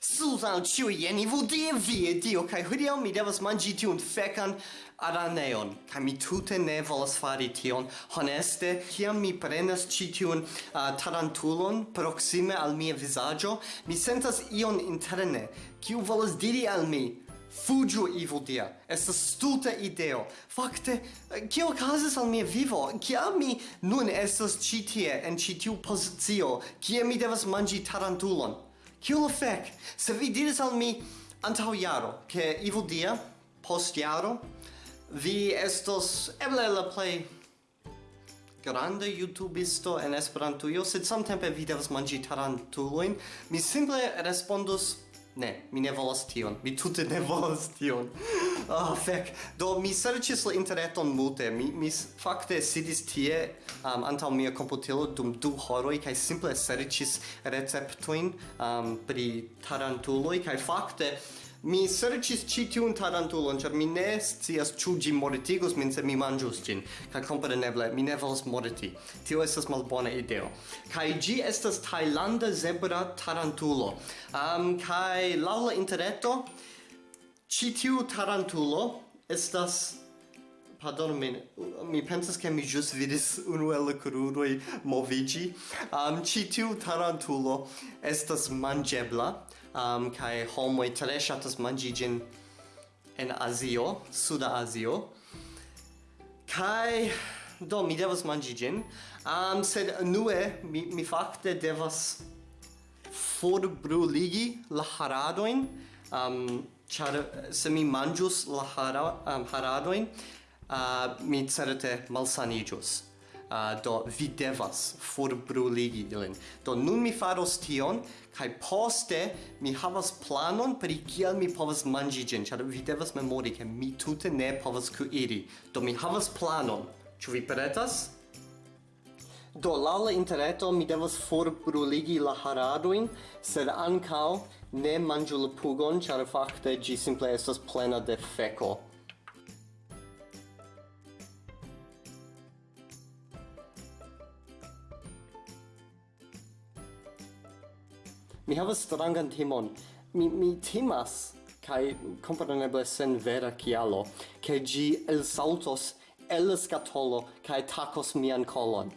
Susan ciu ieni vodie vie dio kai hodiau mi devas mangi tiun fecan araneon kai mi tute ne volas fari tion honeste kiam mi prenas ci tiun uh, tarantulon proxime al mia visaggio mi sentas ion interne kiu volas diri al mi Fugiu evil dia. Estas stulta ideo. Fakte, kio okazas al mia vivo? Kia mi nun estas ĉi tie en ĉi tiu pozicio, kie mi devas manĝi tarantulon? Kiu lo fek? Se vi diris al mi antau jaro, ke ivo dia, post jaro, vi estos eble la play grande youtubisto en Esperantujo, sed samtempe vi devas manĝi tarantuloin, mi simple respondos Ne, mi ne volas tion. Mi tute ne volas tion. Ah, oh, fek. Do, mi serĉis la interreton multe. Mi, mi fakte sidis tie um, antaŭ mia komputilo dum du horoj kaj simple serĉis receptojn um, pri tarantuloj kaj fakte Mi serĉis ĉi tiun tarantulon, ĉar mi ne scias ĉu ĝi mortigus min se mi manĝus ĝin. Kaj kompreneble, mi ne volas morti. Tio estas malbona ideo. Kaj ĝi estas tajlanda zebra tarantulo. Um, kaj laŭ la interreto, ĉi tiu tarantulo estas Pardon min, mi pensas ke mi jus vidis unu el kruroj moviĝi. Um, ĉi tiu tarantulo estas manĝebla, um, kaj homo tre ŝatas manĝi ĝin en Azio, Suda Azio. Kaj do mi devas manĝi ĝin, um, sed unue mi, mi fakte devas forbruligi la haradojn, um, char se mi manjus la hara, um, haradoin, uh, mi certe malsaniĝus. Uh, ah, do vi devas forbruligi ilin. Do nun mi faros tion, kai poste mi havas planon pri kiel mi povas manĝi ĝin, ĉar vi devas memori ke mi tute ne povas kuiri. Do mi havas planon. Ĉu vi pretas? Do laŭ la interreto mi devas forbruligi la haradojn, sed ankaŭ ne manĝu la pugon, ĉar fakte ĝi simple estas plena de feko. Mi havas strangan timon Mi, mi timas kai compreneble sen vera kialo, ke gi elsaltos el scatolo kai tacos mian colon.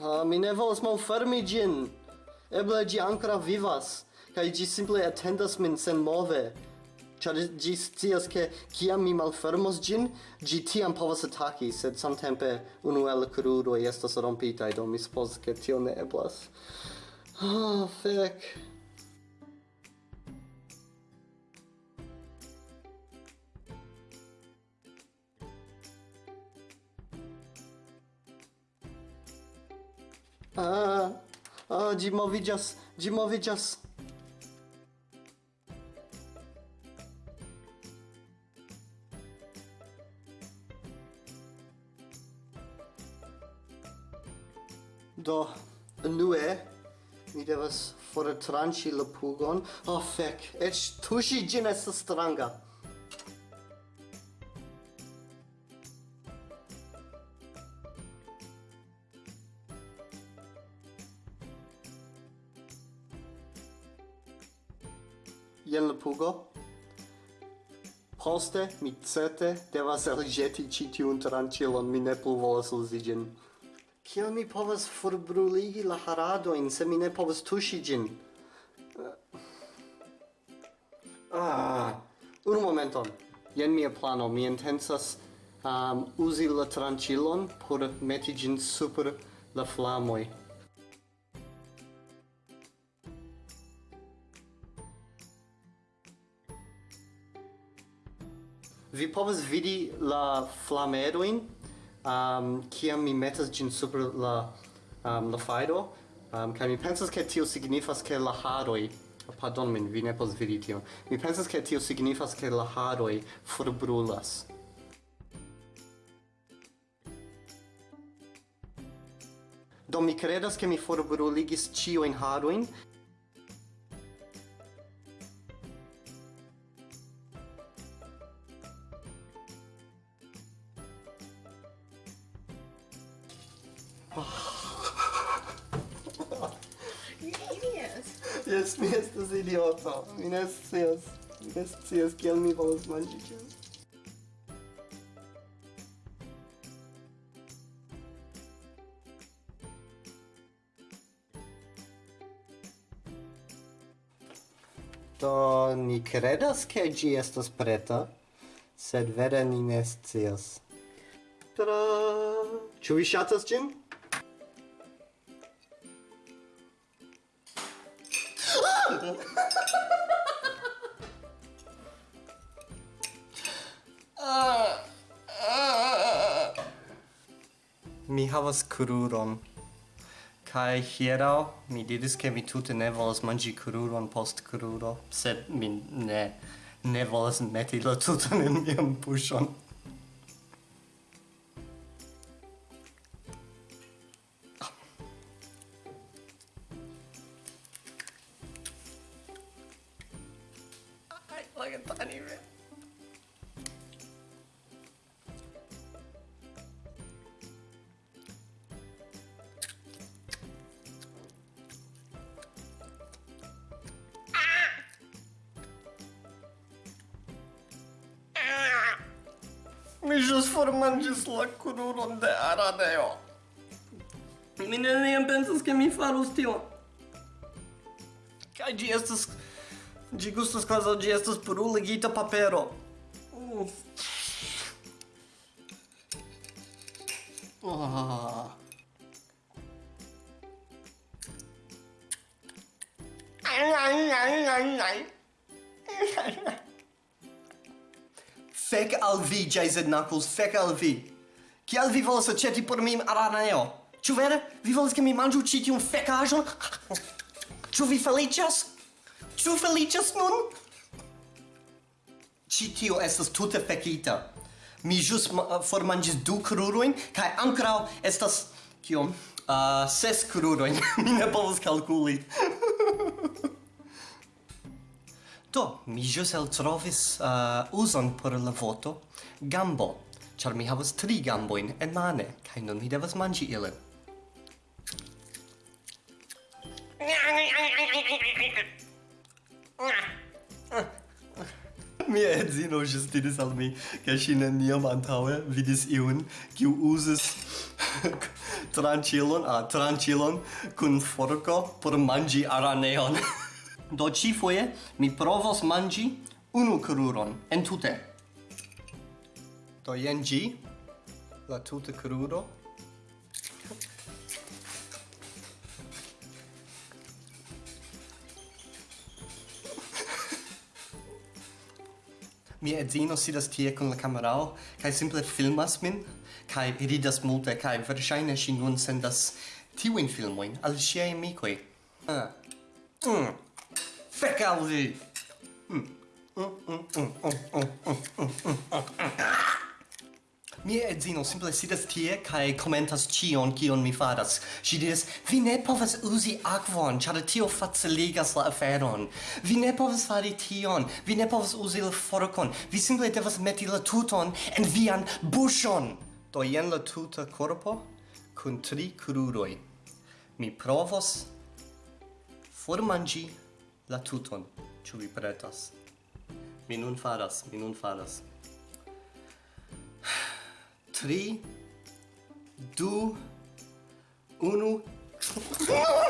Ah, mi ne volas malfermi gin. Eble gi ancora vivas, kai gi simple attendas min sen move. Ĉar ĝi scias ke kiam mi malfermos ĝin, ĝi tiam povas ataki, sed samtempe unu el kruroj estas rompitaj, do mi supozas ke tio ne eblas. Ah, oh, fek. Ah, ah, ĝi moviĝas, ĝi moviĝas. Do, nue, mi devas fortranĉi la pugon. Oh, fec, ec tuŝi gin estas stranga. Jen la pugo. Poste mi certe devas elĵeti ĉi tiun tranĉilon, mi ne plu volas uzi ĝin. Kiel mi povas forbruligi la haradoin se mi ne povas tuŝi gin? Eh, ah, un momenton. Jen mia plano. Mi intensas um, uzi la tranĉilon por meti gin super la flamoi. Vi povas vidi la flamedoin um, kiam mi metas gin super la um, la fajro um, kaj mi pensas ke tio signifas ke la haroj pardon min vi ne povas vidi tion. Mi pensas ke tio signifas ke la haroj forbrulas. Do mi credas ke mi forbruligis ciu in haruin, Yes, mi estas idioto. Mi ne scias. Mi ne scias kiel mi volas manĝi ĝin. Do ni credas ke ĝi estas preta, sed vere ni ne scias. Tada! Ĉu vi ŝatas ĝin? mi havas kruron. Kai hieraŭ mi diris ke mi tute ne volas manĝi kruron post kruro, sed mi ne ne volas meti la tuton en mian buŝon. like a tiny bit. Mi ĵus formanĝis la kruron de araneo. Mi neniam pensas, ke mi farus tion. Kaj ĝi estas... Ĝi gustas kvazaŭ ĝi estas bruligita papero. Uh. Ah. Ai, ai, ai, ai. Fek al vi, Jason Knuckles, fek al vi. Kial vi volas aĉeti por mi araneo? Ĉu vere? Vi volas ke mi manĝu ĉi tiun fekaĵon? Ĉu vi feliĉas? Ĉu feliĉas nun? Ĉi tio estas tute fekita. Mi ĵus uh, formanĝis du krurojn kaj ankoraŭ estas kiom? Uh, ses krurojn. mi ne povas kalkuli. Do, mi jus el trovis uh, uson por la voto gambo, char mi havas tri gamboin en mane, kai nun mi devas mangi ilin. Mia edzino jus diris al mi, ca si neniam antaue vidis iun, kiu uzis tranchilon, ah, tranchilon, kun forco por mangi araneon. Do ĉifoje mi provos manĝi unu kruron entute. Do jen ĝi, la tuta kruro. Mia edzino sidas tie kun la kamerao kaj simple filmas min kaj ridas multe kaj verŝajne ŝi nun sendas tiujn filmojn al ŝiaj amikoj. Ah. Mm. Fek al vi! Mia edzino simple sidas tie kaj komentas ĉion kion mi faras. Ŝi diris: "Vi ne povas uzi akvon, ĉar tio faciligas la aferon. Vi ne povas fari tion, vi ne povas uzi la forkon. Vi simple devas meti la tuton en vian buŝon." Do jen la tuta korpo kun tri kruroj. Mi provos formanĝi la tuton, ĉu vi pretas? Mi nun faras, mi nun faras. Tri, du, unu...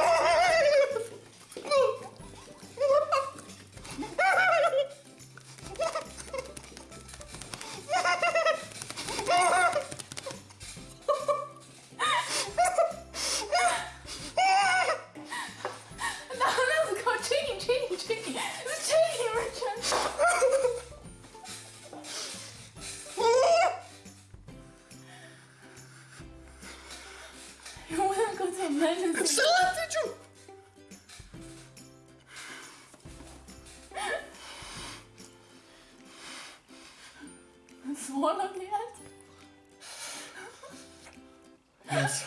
Yes.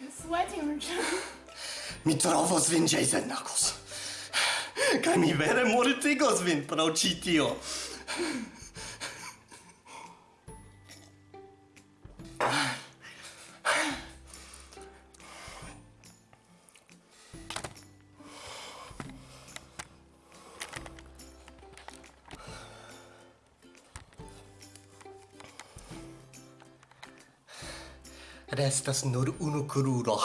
You're sweating, Richard. Mi trovos vin, Jason Knuckles. Kaj mi vere mortigos vin pro ĉi tio. restas nur unu kruro.